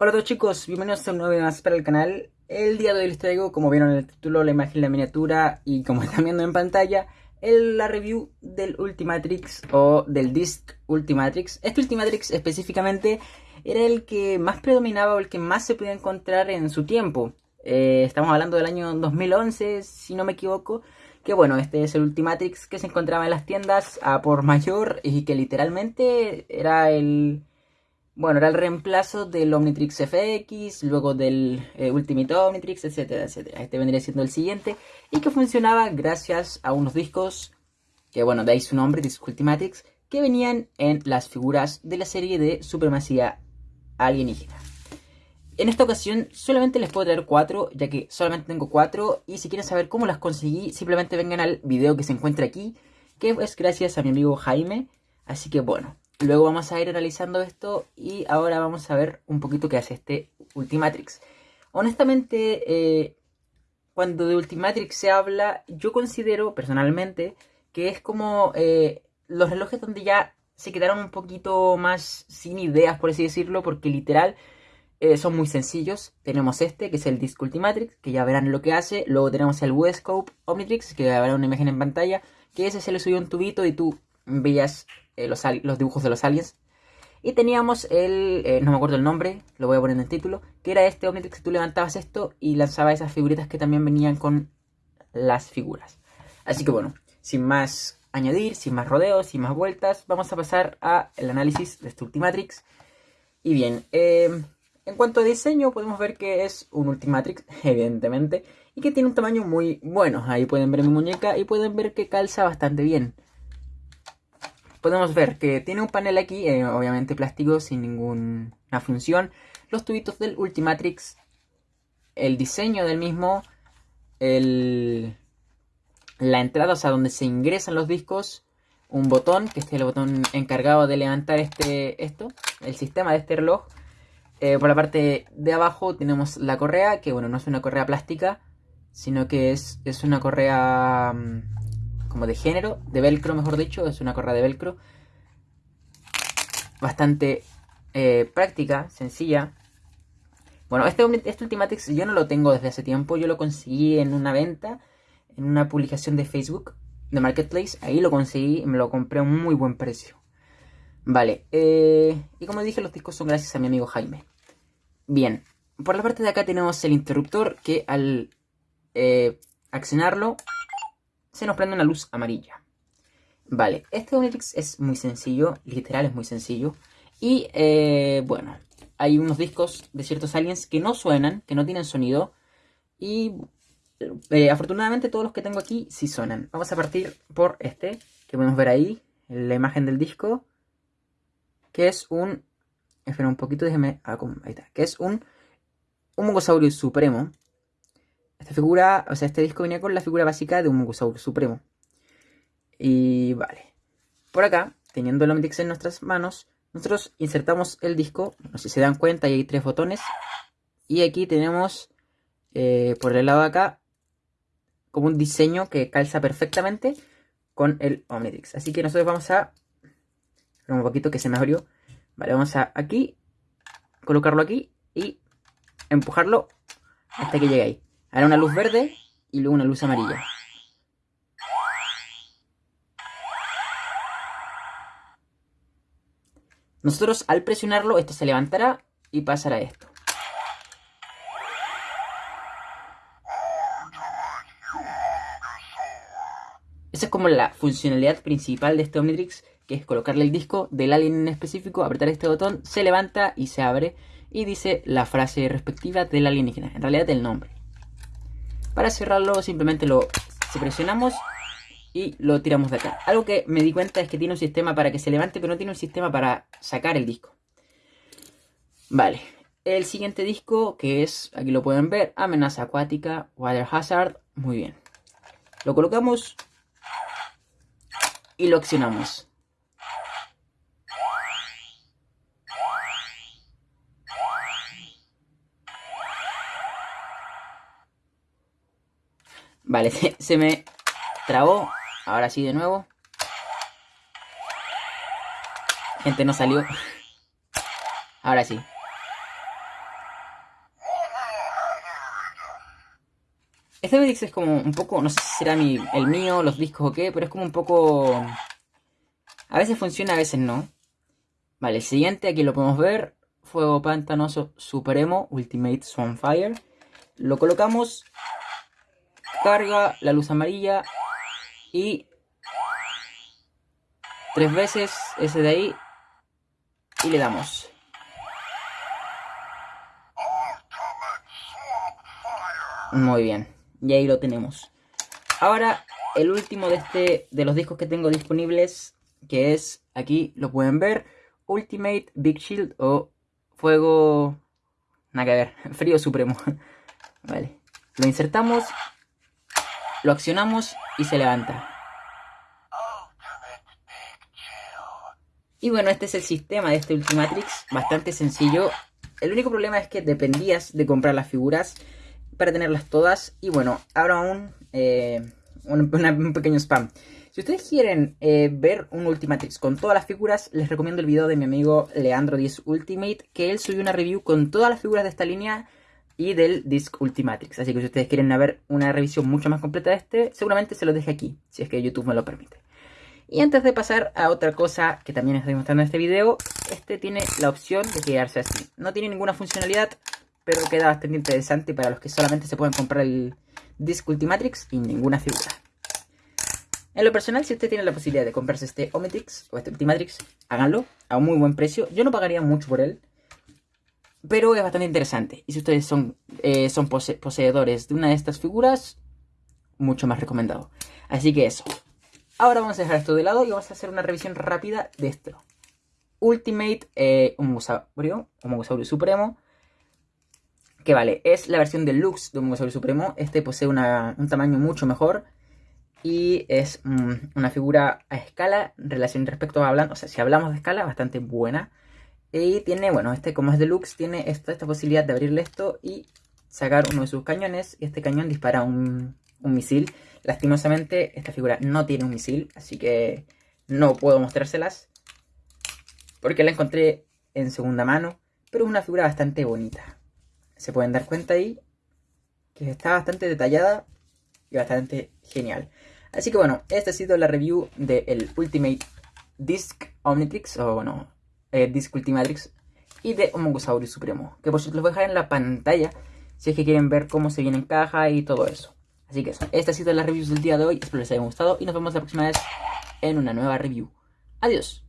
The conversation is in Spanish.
Hola a todos chicos, bienvenidos a un nuevo video más para el canal. El día de hoy les traigo, como vieron en el título, la imagen, la miniatura y como están viendo en pantalla, el, la review del Ultimatrix o del Disc Ultimatrix. Este Ultimatrix específicamente era el que más predominaba o el que más se podía encontrar en su tiempo. Eh, estamos hablando del año 2011, si no me equivoco. Que bueno, este es el Ultimatrix que se encontraba en las tiendas a por mayor y que literalmente era el bueno, era el reemplazo del Omnitrix FX, luego del eh, Ultimate Omnitrix, etcétera, etcétera. Este vendría siendo el siguiente y que funcionaba gracias a unos discos, que bueno, ahí su nombre, Disc Ultimatrix, que venían en las figuras de la serie de Supremacía Alienígena. En esta ocasión solamente les puedo traer cuatro, ya que solamente tengo cuatro, y si quieren saber cómo las conseguí, simplemente vengan al video que se encuentra aquí, que es gracias a mi amigo Jaime. Así que bueno, Luego vamos a ir analizando esto y ahora vamos a ver un poquito qué hace este Ultimatrix. Honestamente, eh, cuando de Ultimatrix se habla, yo considero personalmente que es como eh, los relojes donde ya se quedaron un poquito más sin ideas, por así decirlo, porque literal eh, son muy sencillos. Tenemos este, que es el Disc Ultimatrix, que ya verán lo que hace. Luego tenemos el Wescope Omnitrix, que ya una imagen en pantalla, que ese se le subió un tubito y tú veías eh, los, dibujos de los aliens. Y teníamos el, eh, no me acuerdo el nombre, lo voy a poner en el título, que era este Omnitrix que tú levantabas esto y lanzabas esas figuritas que también venían con las figuras. Así que bueno, sin más añadir, sin más rodeos, sin más vueltas, vamos a pasar al análisis de este Ultimatrix. Y bien, em, en cuanto a diseño, podemos ver que es un Ultimatrix, evidentemente, y que tiene un tamaño muy bueno. Ahí pueden ver mi muñeca y pueden ver que calza bastante bien podemos ver que tiene un panel aquí, eh, obviamente plástico, sin ninguna función. Los tubitos del Ultimatrix, el diseño del mismo, el, la entrada, o sea, donde se ingresan los discos, un botón, que este es el botón encargado de levantar este, esto, el sistema de este reloj. Eh, por la parte de abajo tenemos la correa, que bueno, no es una correa plástica, sino que es, es una correa... Como de género, de velcro mejor dicho, es una correa de velcro. Bastante eh, práctica, sencilla. Bueno, este, este Ultimatrix yo no lo tengo desde hace tiempo, yo lo conseguí en una venta, en una publicación de Facebook, de Marketplace, ahí lo conseguí y me lo compré a un muy buen precio. Vale, eh, y como dije, los discos son gracias a mi amigo Jaime. Bien, por la parte de acá tenemos el interruptor que al eh, accionarlo se nos prende una luz amarilla. Vale, este Omnitrix es muy sencillo, literal es muy sencillo. Y eh, bueno, hay unos discos de ciertos aliens que no suenan, que no tienen sonido. Y eh, afortunadamente todos los que tengo aquí sí suenan. Vamos a partir por este, que podemos ver ahí, la imagen del disco. Que es un... Espera un poquito, déjeme... Ah, ahí está. Que es un... Un Mongosaurio Supremo. Esta figura, o sea, este disco venía con la figura básica de un Mugosaurus supremo. Y vale. Por acá, teniendo el Omnitrix en nuestras manos, nosotros insertamos el disco. No sé si se dan cuenta, ahí hay tres botones. Y aquí tenemos, eh, por el lado de acá, como un diseño que calza perfectamente con el Omnitrix. Así que nosotros vamos a... Un poquito que se me abrió. Vale, vamos a aquí, colocarlo aquí y empujarlo hasta que llegue ahí. Ahora una luz verde y luego una luz amarilla. Nosotros al presionarlo esto se levantará y pasará esto. Esa es como la funcionalidad principal de este Omnitrix, que es colocarle el disco del alien en específico, apretar este botón, se levanta y se abre y dice la frase respectiva del alienígena, en realidad el nombre. Para cerrarlo simplemente lo presionamos y lo tiramos de acá. Algo que me di cuenta es que tiene un sistema para que se levante, pero no tiene un sistema para sacar el disco. Vale, el siguiente disco que es, aquí lo pueden ver, amenaza acuática, water hazard, muy bien. Lo colocamos y lo accionamos. Vale, se, me trabó. Ahora sí de nuevo. Gente, no salió. Ahora sí. Este mix es como un poco, no sé si será mi, el mío, los discos o qué, pero es como un poco... A veces funciona, a veces no. Vale, el siguiente aquí lo podemos ver. Fuego Pantanoso Supremo Ultimate Swanfire. Lo colocamos Carga la luz amarilla. Y... Tres veces ese de ahí. Y le damos. Muy bien. Y ahí lo tenemos. Ahora, el último de, este, de los discos que tengo disponibles, que es, aquí lo pueden ver, Ultimate Big Shield o Fuego... Nada que ver, Frío Supremo. vale. Lo insertamos, lo accionamos y se levanta. Y bueno, este es el sistema de este Ultimatrix, bastante sencillo. El único problema es que dependías de comprar las figuras para tenerlas todas. Y bueno, ahora un, eh, un, pequeño spam. Si ustedes quieren eh, ver un Ultimatrix con todas las figuras, les recomiendo el video de mi amigo Leandro10 Ultimate, que él subió una review con todas las figuras de esta línea y del Disc Ultimatrix. Así que si ustedes quieren ver una revisión mucho más completa de este, seguramente se lo deje aquí, si es que YouTube me lo permite. Y antes de pasar a otra cosa que también estoy mostrando en este video, este tiene la opción de quedarse así. No tiene ninguna funcionalidad, pero queda bastante interesante para los que solamente se pueden comprar el Disc Ultimatrix y ninguna figura. En lo personal, si usted tiene la posibilidad de comprarse este Omnitrix o este Ultimatrix, háganlo a un muy buen precio. Yo no pagaría mucho por él, pero es bastante interesante. Y si ustedes son, eh, son poseedores de una de estas figuras, mucho más recomendado. Así que eso. Ahora vamos a dejar esto de lado y vamos a hacer una revisión rápida de esto. Ultimate eh, Homosaurio, Homosaurio Supremo que vale, es la versión deluxe de un Mongosaurio Supremo. Este posee un tamaño mucho mejor y es mm, una figura a escala, relación respecto a hablando, o sea, si hablamos de escala, bastante buena. Y tiene, bueno, este como es deluxe, tiene esta, posibilidad de abrirle esto y sacar uno de sus cañones. Y este cañón dispara un, un misil. Lastimosamente, esta figura no tiene un misil, así que no puedo mostrárselas. Porque la encontré en segunda mano, pero es una figura bastante bonita se pueden dar cuenta ahí que está bastante detallada y bastante genial. Así que bueno, esta ha sido la review del Ultimate Disc Omnitrix, o bueno, eh, Disc Ultimatrix, y de Homogosaurus Supremo, que por cierto los voy a dejar en la pantalla si es que quieren ver cómo se viene en caja y todo eso. Así que esta ha sido la review del día de hoy, espero les haya gustado y nos vemos la próxima vez en una nueva review. Adiós.